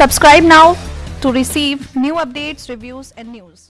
Subscribe now to receive new updates, reviews and news.